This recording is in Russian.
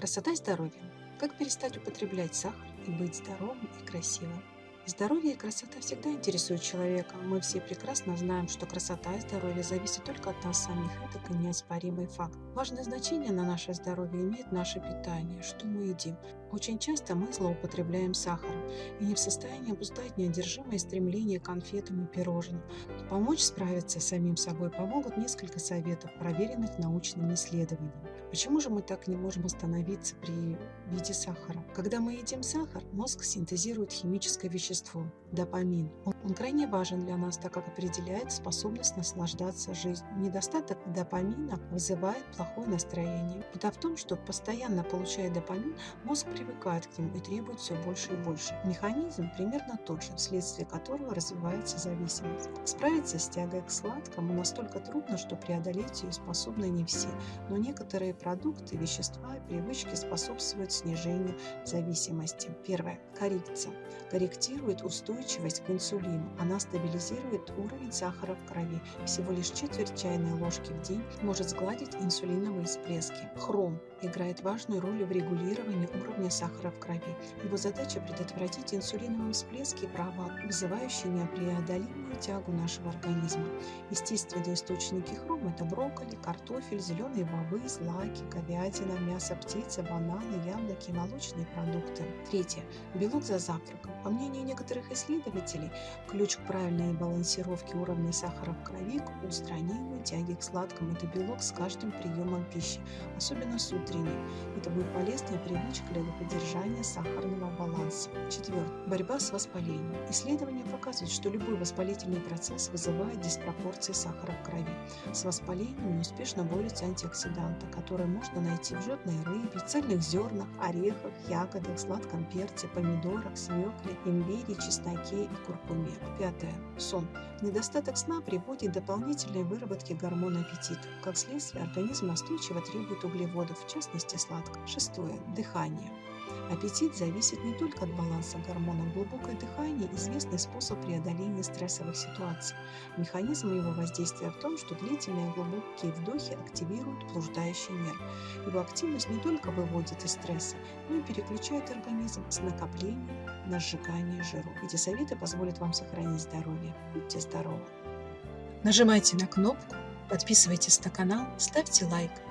Красота и здоровье. Как перестать употреблять сахар и быть здоровым и красивым? Здоровье и красота всегда интересуют человека. Мы все прекрасно знаем, что красота и здоровье зависят только от нас самих. Это неоспоримый факт. Важное значение на наше здоровье имеет наше питание, что мы едим. Очень часто мы злоупотребляем сахаром и не в состоянии обуздать неодержимое стремление к конфетам и пирожным. Помочь справиться с самим собой помогут несколько советов, проверенных научными исследованиями. Почему же мы так не можем остановиться при виде сахара? Когда мы едим сахар, мозг синтезирует химическое вещество – допамин. Он, он крайне важен для нас, так как определяет способность наслаждаться жизнью. Недостаток допамина вызывает плохое настроение. Беда в том, что постоянно получая допамин, мозг привыкает к нему и требует все больше и больше. Механизм примерно тот же, вследствие которого развивается зависимость. Справиться с тягой к сладкому настолько трудно, что преодолеть ее способны не все, но некоторые продукты, вещества и привычки способствуют снижению зависимости. Первое. Коррекция. Корректирует устойчивость к инсулину. Она стабилизирует уровень сахара в крови. Всего лишь четверть чайной ложки в день может сгладить инсулиновые всплески. Хром играет важную роль в регулировании уровня сахара в крови. Его задача предотвратить инсулиновые всплески провал, вызывающие непреодолимую тягу нашего организма. Естественные источники хрома – это брокколи, картофель, зеленые бобы, злаки, говядина, мясо птицы, бананы, яблоки, молочные продукты. Третье. Белок за завтраком. По мнению некоторых исследователей, ключ к правильной балансировке уровня сахара в крови к устранению тяги к сладкому – это белок с каждым приемом пищи, особенно с утренней. Это будет полезная привычка для поддержания сахарного баланса. Четвертое. Борьба с воспалением. Исследования показывают, что любой воспалительный процесс вызывает диспропорции сахара в крови. С воспалением неуспешно борются антиоксиданты, которые можно найти в жирной рыбе, цельных зернах, орехах, ягодах, сладком перце, помидорах, свекле, имбире, чесноке и куркуме. Пятое. Сон. Недостаток сна приводит к дополнительной выработке гормона аппетита. Как следствие, организм настойчиво требует углеводов, в частности сладкого. Шестое. Дыхание. Аппетит зависит не только от баланса гормонов. Глубокое дыхание – известный способ преодоления стрессовых ситуаций. Механизм его воздействия в том, что длительные глубокие вдохи активируют блуждающий нерв. Его активность не только выводит из стресса, но и переключает организм с накопления на сжигание жиров. Эти советы позволят вам сохранить здоровье. Будьте здоровы! Нажимайте на кнопку, подписывайтесь на канал, ставьте лайк –